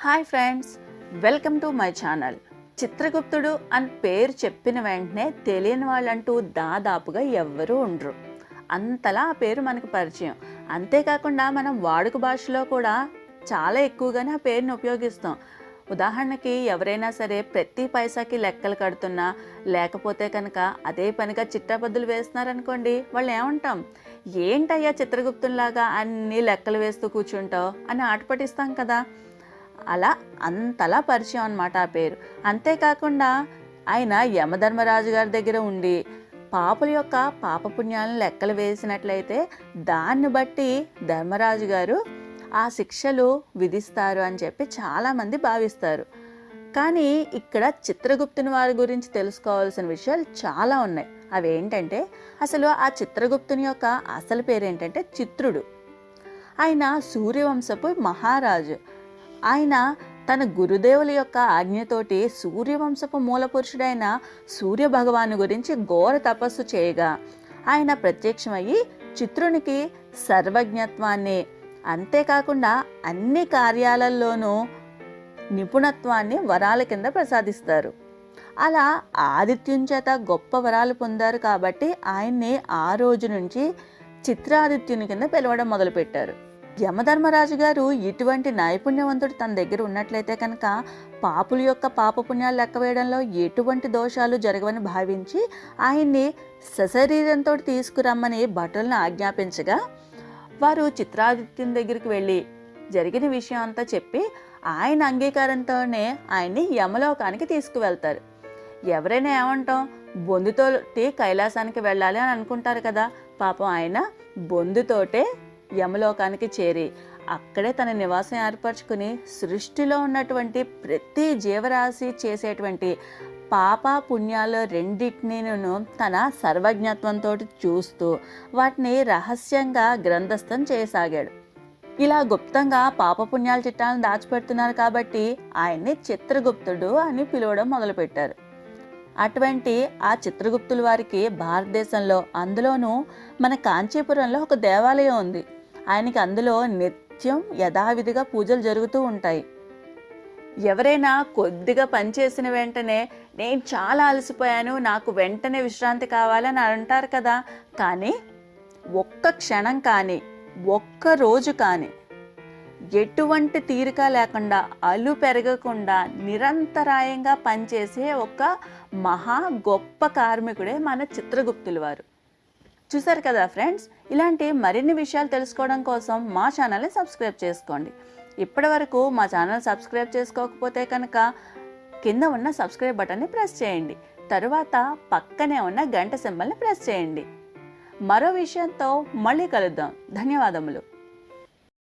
Hi friends welcome to my channel. చిత్రగుప్తుడు అని పేరు చెప్పిన వెంటనే తెలియని వాళ్ళంటూ దాదాపుగా ఎవ్వరూ ఉండరు. అంతలా ఆ పేరు మనకు పరిచయం. అంతేకాకుండా మనం వాడుక భాషలో కూడా చాలా ఎక్కువగానే ఆ పేరుని ఉపయోగిస్తాం. ఉదాహరణకి ఎవరైనా సరే ప్రతి పైసాకి లెక్కలు కడుతున్నా లేకపోతే కనుక అదే పనిగా చిట్టాబద్దులు వేస్తున్నారనుకోండి వాళ్ళు ఏమంటాం? ఏంటయ్యా చిత్రగుప్తుల్లాగా అన్ని లెక్కలు వేస్తూ కూర్చుంటావు? అని ఆటపటిస్తాం కదా. అలా అంతలా పరిచయం అనమాట ఆ పేరు. అంతేకాకుండా ఆయన యమధర్మరాజు గారి దగ్గర ఉండి పాపుల యొక్క పాపపుణ్యాలను లెక్కలు వేసినట్లయితే దాన్ని బట్టి ధర్మరాజు గారు ఆ శిక్షలు విధిస్తారు అని చెప్పి చాలామంది భావిస్తారు. కానీ ఇక్కడ చిత్రగుప్తుని వారి గురించి తెలుసుకోవాల్సిన విషయాలు చాలా ఉన్నాయి. అవి ఏంటంటే అసలు ఆ చిత్రగుప్తుని యొక్క అసలు పేరు ఏంటంటే చిత్రుడు. ఆయన సూర్యవంశపు మహారాజు. ఆయన తన గురుదేవుల యొక్క ఆజ్ఞతోటి సూర్యవంశపు మూల పురుషుడైన సూర్య భగవాను గురించి ఘోర తపస్సు చేయగా ఆయన ప్రత్యక్షమయ్యి చిత్రునికి సర్వజ్ఞత్వాన్ని అంతేకాకుండా అన్ని కార్యాలలోనూ నిపుణత్వాన్ని వరాల కింద ప్రసాదిస్తారు. అలా ఆదిత్యం చేత గొప్ప వరాలు పొందారు కాబట్టి ఆయన్ని ఆ రోజు నుంచి చిత్రాదిత్యుని కింద పిలవడం మొదలుపెట్టారు. యమధర్మరాజు గారు ఇటువంటి నైపుణ్యవంతుడు తన దగ్గర ఉన్నట్లయితే కనుక పాపుల యొక్క పాపపుణ్యాలు లెక్క వేయడంలో ఎటువంటి దోషాలు జరగవని భావించి ఆయన్ని సశరీరంతో తీసుకురమ్మని భటులను ఆజ్ఞాపించగా వారు చిత్రాదిత్యం దగ్గరికి వెళ్ళి జరిగిన విషయం అంతా చెప్పి ఆయన అంగీకారంతోనే ఆయన్ని యమలోకానికి తీసుకువెళ్తారు. ఎవరైనా ఏమంటాం బొందుతోటి కైలాసానికి వెళ్ళాలి అని అనుకుంటారు కదా పాపం ఆయన బొందుతోటే యమలోకానికి చేరి అక్కడే తన నివాసం ఏర్పరచుకుని సృష్టిలో ఉన్నటువంటి ప్రతి జీవరాశి చేసేటువంటి పాప పుణ్యాలు రెండింటినీను తన సర్వజ్ఞత్వంతో చూస్తూ వాటిని రహస్యంగా గ్రంథస్థం చేయసాగాడు. ఇలా గుప్తంగా పాపపుణ్యాల చిట్టాలను దాచిపెడుతున్నారు కాబట్టి ఆయన్ని చిత్రగుప్తుడు అని పిలవడం మొదలుపెట్టారు. అటువంటి ఆ చిత్రగుప్తుల వారికి భారతదేశంలో అందులోనూ మన కాంచీపురంలో ఒక దేవాలయం ఉంది. ఆయనకి అందులో నిత్యం యథావిధిగా పూజలు జరుగుతూ ఉంటాయి. ఎవరైనా కొద్దిగా పనిచేసిన వెంటనే నేను చాలా అలసిపోయాను నాకు వెంటనే విశ్రాంతి కావాలని అంటారు కదా. కానీ ఒక్క క్షణం కానీ ఒక్క రోజు కానీ ఎటువంటి తీరిక లేకుండా అలు పెరగకుండా నిరంతరాయంగా పనిచేసే ఒక మహా గొప్ప కార్మికుడే మన చిత్రగుప్తులు వారు. చూసారు కదా ఫ్రెండ్స్? ఇలాంటి మరిన్ని విషయాలు తెలుసుకోవడం కోసం మా ఛానల్ని సబ్స్క్రైబ్ చేసుకోండి. ఇప్పటి వరకు మా ఛానల్ సబ్స్క్రైబ్ చేసుకోకపోతే కనుక కింద ఉన్న సబ్స్క్రైబ్ బటన్ని ప్రెస్ చేయండి. తరువాత పక్కనే ఉన్న గంట సింబల్ని ప్రెస్ చేయండి. మరో విషయంతో మళ్ళీ కలుద్దాం. ధన్యవాదములు.